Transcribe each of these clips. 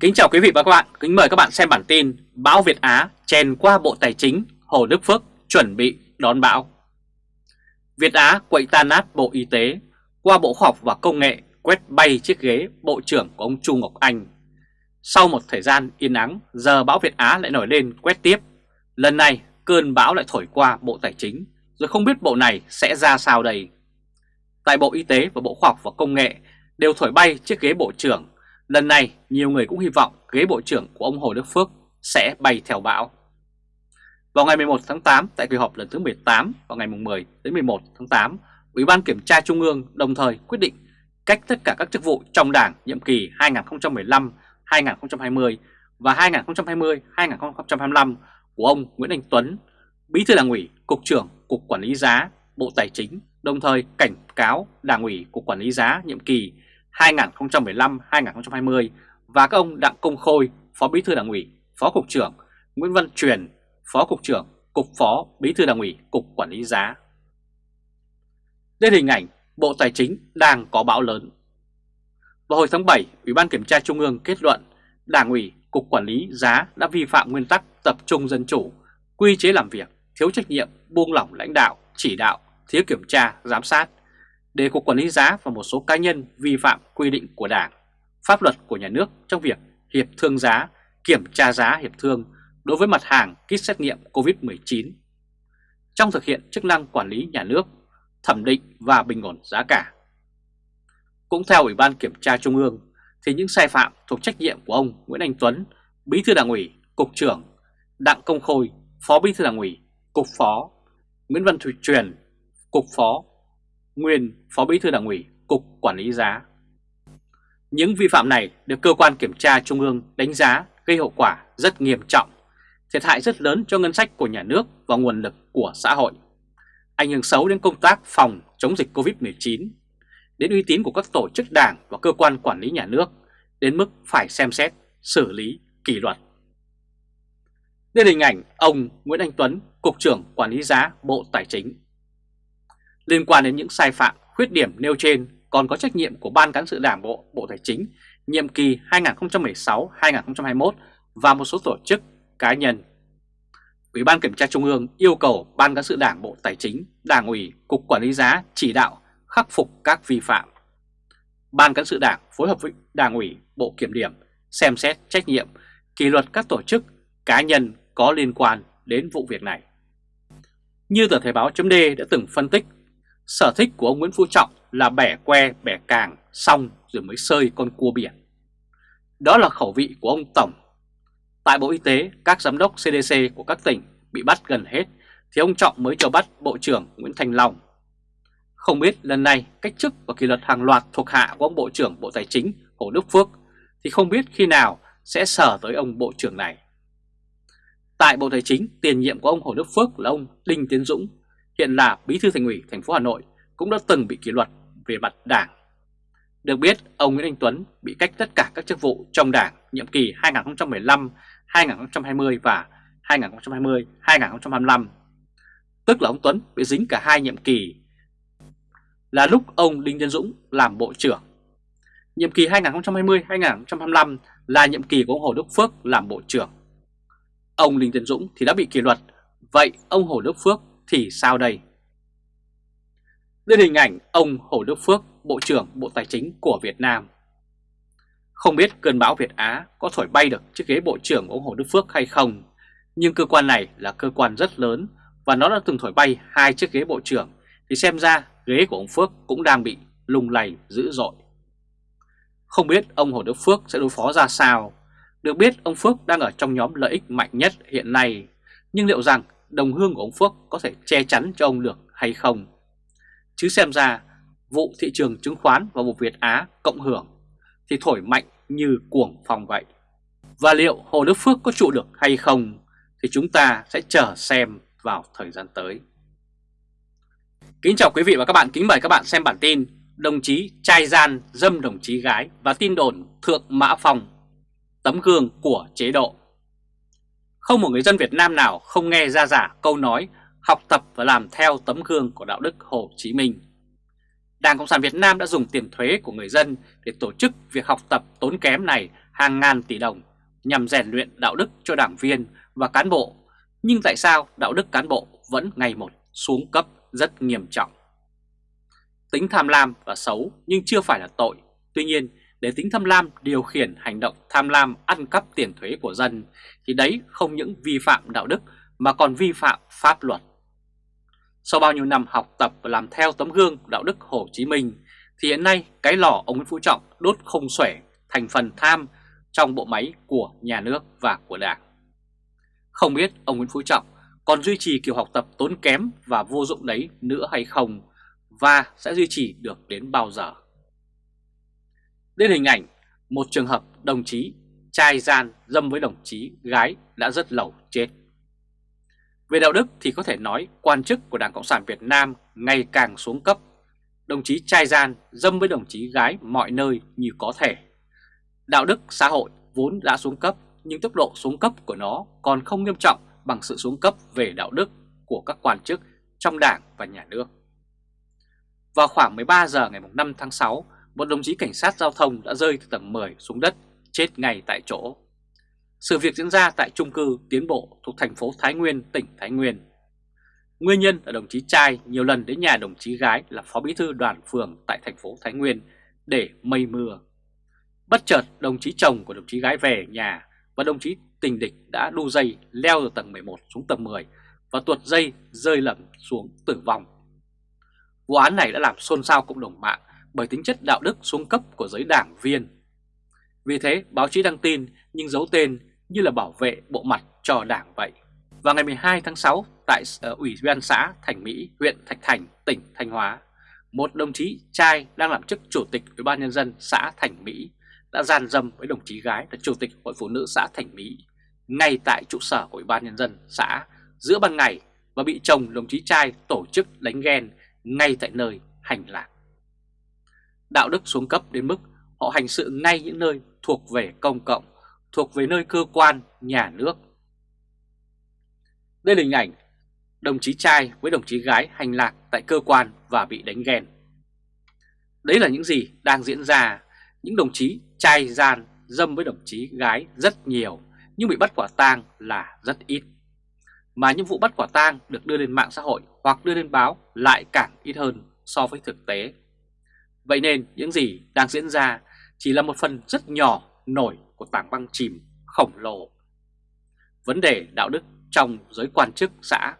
Kính chào quý vị và các bạn, kính mời các bạn xem bản tin Bão Việt Á chèn qua Bộ Tài chính, Hồ Đức Phước chuẩn bị đón bão. Việt Á quậy tan nát Bộ Y tế, qua Bộ Khoa học và Công nghệ quét bay chiếc ghế Bộ trưởng của ông Chu Ngọc Anh. Sau một thời gian yên ắng, giờ bão Việt Á lại nổi lên quét tiếp. Lần này cơn bão lại thổi qua Bộ Tài chính, rồi không biết bộ này sẽ ra sao đây. Tại Bộ Y tế và Bộ Khoa học và Công nghệ đều thổi bay chiếc ghế Bộ trưởng Lần này nhiều người cũng hy vọng ghế bộ trưởng của ông Hồ Đức Phước sẽ bay theo bão. Vào ngày 11 tháng 8 tại kỳ họp lần thứ 18 vào ngày 10 đến 11 tháng 8, Ủy ban Kiểm tra Trung ương đồng thời quyết định cách tất cả các chức vụ trong Đảng nhiệm kỳ 2015-2020 và 2020-2025 của ông Nguyễn Anh Tuấn, Bí thư Đảng ủy, Cục trưởng Cục Quản lý giá, Bộ Tài chính, đồng thời cảnh cáo Đảng ủy Cục Quản lý giá nhiệm kỳ 2015-2020 2015-2020 và các ông Đặng Công Khôi, Phó Bí thư Đảng ủy, Phó Cục trưởng, Nguyễn Văn Truyền, Phó Cục trưởng, Cục Phó Bí thư Đảng ủy, Cục Quản lý giá. Đây hình ảnh Bộ Tài chính đang có bão lớn. Vào hồi tháng 7, Ủy ban Kiểm tra Trung ương kết luận Đảng ủy, Cục Quản lý giá đã vi phạm nguyên tắc tập trung dân chủ, quy chế làm việc, thiếu trách nhiệm, buông lỏng lãnh đạo, chỉ đạo, thiếu kiểm tra, giám sát, để Cục Quản lý giá và một số cá nhân vi phạm quy định của Đảng, pháp luật của nhà nước trong việc hiệp thương giá, kiểm tra giá hiệp thương đối với mặt hàng kit xét nghiệm COVID-19 trong thực hiện chức năng quản lý nhà nước, thẩm định và bình ổn giá cả. Cũng theo Ủy ban Kiểm tra Trung ương, thì những sai phạm thuộc trách nhiệm của ông Nguyễn Anh Tuấn, Bí thư Đảng ủy, Cục trưởng, Đặng Công Khôi, Phó Bí thư Đảng ủy, Cục Phó, Nguyễn Văn Thủy Truyền, Cục Phó nguyên Phó Bí thư Đảng ủy, Cục Quản lý giá. Những vi phạm này được cơ quan kiểm tra Trung ương đánh giá gây hậu quả rất nghiêm trọng, thiệt hại rất lớn cho ngân sách của nhà nước và nguồn lực của xã hội, ảnh hưởng xấu đến công tác phòng chống dịch Covid-19, đến uy tín của các tổ chức đảng và cơ quan quản lý nhà nước, đến mức phải xem xét, xử lý, kỷ luật. Đây là hình ảnh ông Nguyễn Anh Tuấn, Cục trưởng Quản lý giá Bộ Tài chính. Liên quan đến những sai phạm, khuyết điểm nêu trên còn có trách nhiệm của Ban Cán sự Đảng Bộ, Bộ Tài chính nhiệm kỳ 2016-2021 và một số tổ chức, cá nhân. Ủy ban Kiểm tra Trung ương yêu cầu Ban Cán sự Đảng Bộ Tài chính, Đảng ủy, Cục Quản lý giá chỉ đạo khắc phục các vi phạm. Ban Cán sự Đảng phối hợp với Đảng ủy, Bộ Kiểm điểm xem xét trách nhiệm, kỷ luật các tổ chức, cá nhân có liên quan đến vụ việc này. Như tờ Thời báo chấm đã từng phân tích Sở thích của ông Nguyễn Phú Trọng là bẻ que bẻ càng xong rồi mới sơi con cua biển. Đó là khẩu vị của ông Tổng. Tại Bộ Y tế, các giám đốc CDC của các tỉnh bị bắt gần hết thì ông Trọng mới cho bắt Bộ trưởng Nguyễn Thành Long. Không biết lần này cách chức và kỷ luật hàng loạt thuộc hạ của ông Bộ trưởng Bộ Tài chính Hồ Đức Phước thì không biết khi nào sẽ sở tới ông Bộ trưởng này. Tại Bộ Tài chính, tiền nhiệm của ông Hồ Đức Phước là ông Đinh Tiến Dũng hiện là Bí thư Thành ủy thành phố Hà Nội cũng đã từng bị kỷ luật về mặt đảng. Được biết, ông Nguyễn Anh Tuấn bị cách tất cả các chức vụ trong đảng nhiệm kỳ 2015, 2020 và 2020, 2025. Tức là ông Tuấn bị dính cả hai nhiệm kỳ là lúc ông Đinh Tiến Dũng làm Bộ trưởng. Nhiệm kỳ 2020-2025 là nhiệm kỳ của ông Hồ Đức Phước làm Bộ trưởng. Ông Đinh Tiến Dũng thì đã bị kỷ luật, vậy ông Hồ Đức Phước thì sao đây? Đây hình ảnh ông Hồ Đức Phước, Bộ trưởng Bộ Tài chính của Việt Nam. Không biết cơn bão Việt Á có thổi bay được chiếc ghế Bộ trưởng của ông Hồ Đức Phước hay không, nhưng cơ quan này là cơ quan rất lớn và nó đã từng thổi bay hai chiếc ghế Bộ trưởng, thì xem ra ghế của ông Phước cũng đang bị lung lay dữ dội. Không biết ông Hồ Đức Phước sẽ đối phó ra sao. Được biết ông Phước đang ở trong nhóm lợi ích mạnh nhất hiện nay, nhưng liệu rằng đồng hương của ông Phước có thể che chắn cho ông được hay không. Chứ xem ra vụ thị trường chứng khoán và vụ Việt Á cộng hưởng thì thổi mạnh như cuồng phong vậy. Và liệu Hồ Đức Phước có trụ được hay không thì chúng ta sẽ chờ xem vào thời gian tới. Kính chào quý vị và các bạn, kính mời các bạn xem bản tin Đồng chí trai gian dâm đồng chí gái và tin đồn Thượng Mã phòng Tấm gương của chế độ không một người dân Việt Nam nào không nghe ra giả câu nói học tập và làm theo tấm gương của đạo đức Hồ Chí Minh. Đảng Cộng sản Việt Nam đã dùng tiền thuế của người dân để tổ chức việc học tập tốn kém này hàng ngàn tỷ đồng nhằm rèn luyện đạo đức cho đảng viên và cán bộ, nhưng tại sao đạo đức cán bộ vẫn ngày một xuống cấp rất nghiêm trọng? Tính tham lam và xấu nhưng chưa phải là tội, tuy nhiên để tính tham lam, điều khiển hành động tham lam ăn cắp tiền thuế của dân, thì đấy không những vi phạm đạo đức, mà còn vi phạm pháp luật. Sau bao nhiêu năm học tập và làm theo tấm gương đạo đức Hồ Chí Minh, thì hiện nay cái lò ông Nguyễn Phú Trọng đốt không xuể thành phần tham trong bộ máy của nhà nước và của đảng. Không biết ông Nguyễn Phú Trọng còn duy trì kiểu học tập tốn kém và vô dụng đấy nữa hay không, và sẽ duy trì được đến bao giờ. Đến hình ảnh một trường hợp đồng chí trai gian dâm với đồng chí gái đã rất lâu chết. Về đạo đức thì có thể nói quan chức của Đảng Cộng sản Việt Nam ngày càng xuống cấp. Đồng chí trai gian dâm với đồng chí gái mọi nơi như có thể. Đạo đức xã hội vốn đã xuống cấp nhưng tốc độ xuống cấp của nó còn không nghiêm trọng bằng sự xuống cấp về đạo đức của các quan chức trong đảng và nhà nước. Vào khoảng 13 giờ ngày 5 tháng 6, một đồng chí cảnh sát giao thông đã rơi từ tầng 10 xuống đất, chết ngay tại chỗ. Sự việc diễn ra tại trung cư Tiến Bộ thuộc thành phố Thái Nguyên, tỉnh Thái Nguyên. Nguyên nhân là đồng chí trai nhiều lần đến nhà đồng chí gái là phó bí thư đoàn phường tại thành phố Thái Nguyên để mây mưa. Bất chợt đồng chí chồng của đồng chí gái về nhà và đồng chí tình địch đã đu dây leo từ tầng 11 xuống tầng 10 và tuột dây rơi lầm xuống tử vong. Vụ án này đã làm xôn xao cộng đồng mạng bởi tính chất đạo đức xuống cấp của giới đảng viên. Vì thế báo chí đăng tin nhưng giấu tên như là bảo vệ bộ mặt cho đảng vậy. Vào ngày 12 tháng 6 tại ờ, Ủy ban xã Thành Mỹ, huyện Thạch Thành, tỉnh Thanh Hóa, một đồng chí trai đang làm chức chủ tịch Ủy ban nhân dân xã Thành Mỹ đã gian dâm với đồng chí gái là chủ tịch Hội Phụ nữ xã Thành Mỹ ngay tại trụ sở của Ủy ban nhân dân xã giữa ban ngày và bị chồng đồng chí trai tổ chức đánh ghen ngay tại nơi hành lạc. Đạo đức xuống cấp đến mức họ hành sự ngay những nơi thuộc về công cộng, thuộc về nơi cơ quan, nhà nước. Đây là hình ảnh đồng chí trai với đồng chí gái hành lạc tại cơ quan và bị đánh ghen. Đấy là những gì đang diễn ra, những đồng chí trai gian dâm với đồng chí gái rất nhiều nhưng bị bắt quả tang là rất ít. Mà những vụ bắt quả tang được đưa lên mạng xã hội hoặc đưa lên báo lại càng ít hơn so với thực tế. Vậy nên những gì đang diễn ra chỉ là một phần rất nhỏ nổi của tảng băng chìm khổng lồ. Vấn đề đạo đức trong giới quan chức xã,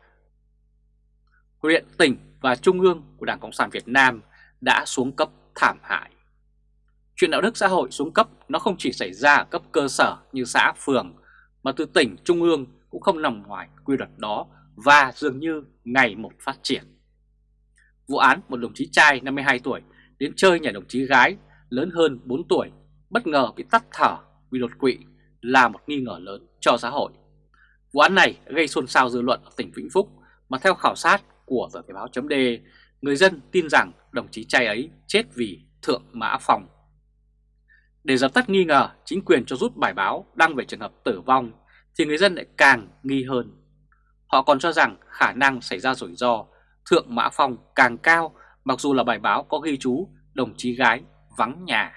huyện, tỉnh và trung ương của Đảng Cộng sản Việt Nam đã xuống cấp thảm hại. Chuyện đạo đức xã hội xuống cấp nó không chỉ xảy ra ở cấp cơ sở như xã, phường, mà từ tỉnh, trung ương cũng không nằm ngoài quy luật đó và dường như ngày một phát triển. Vụ án một đồng chí trai 52 tuổi đến chơi nhà đồng chí gái lớn hơn 4 tuổi bất ngờ bị tắt thở vì đột quỵ là một nghi ngờ lớn cho xã hội. Vụ án này gây xôn xao dư luận ở tỉnh Vĩnh Phúc mà theo khảo sát của tờ Thể báo chấm người dân tin rằng đồng chí trai ấy chết vì thượng mã phòng. Để dập tắt nghi ngờ, chính quyền cho rút bài báo đăng về trường hợp tử vong thì người dân lại càng nghi hơn. Họ còn cho rằng khả năng xảy ra rủi ro thượng mã phòng càng cao mặc dù là bài báo có ghi chú đồng chí gái vắng nhà.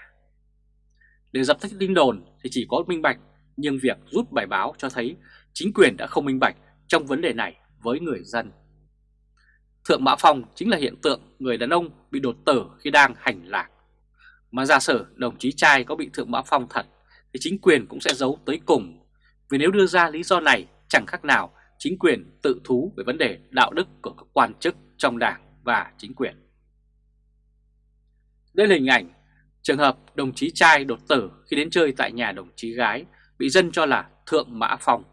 Để dập tắt tin đồn thì chỉ có minh bạch, nhưng việc rút bài báo cho thấy chính quyền đã không minh bạch trong vấn đề này với người dân. Thượng Mã Phong chính là hiện tượng người đàn ông bị đột tử khi đang hành lạc. Mà giả sử đồng chí trai có bị Thượng Mã Phong thật thì chính quyền cũng sẽ giấu tới cùng. Vì nếu đưa ra lý do này chẳng khác nào chính quyền tự thú về vấn đề đạo đức của các quan chức trong đảng và chính quyền. Đây là hình ảnh trường hợp đồng chí trai đột tử khi đến chơi tại nhà đồng chí gái bị dân cho là Thượng Mã Phong.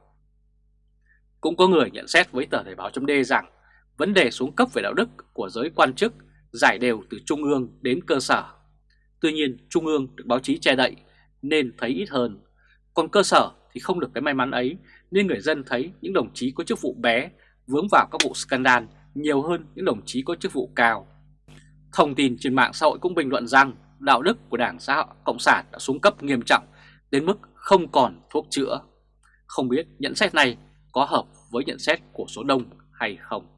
Cũng có người nhận xét với tờ Thời báo chấm rằng vấn đề xuống cấp về đạo đức của giới quan chức giải đều từ trung ương đến cơ sở. Tuy nhiên trung ương được báo chí che đậy nên thấy ít hơn, còn cơ sở thì không được cái may mắn ấy nên người dân thấy những đồng chí có chức vụ bé vướng vào các vụ scandal nhiều hơn những đồng chí có chức vụ cao. Thông tin trên mạng xã hội cũng bình luận rằng đạo đức của Đảng xã hội Cộng sản đã xuống cấp nghiêm trọng, đến mức không còn thuốc chữa. Không biết nhận xét này có hợp với nhận xét của số đông hay không?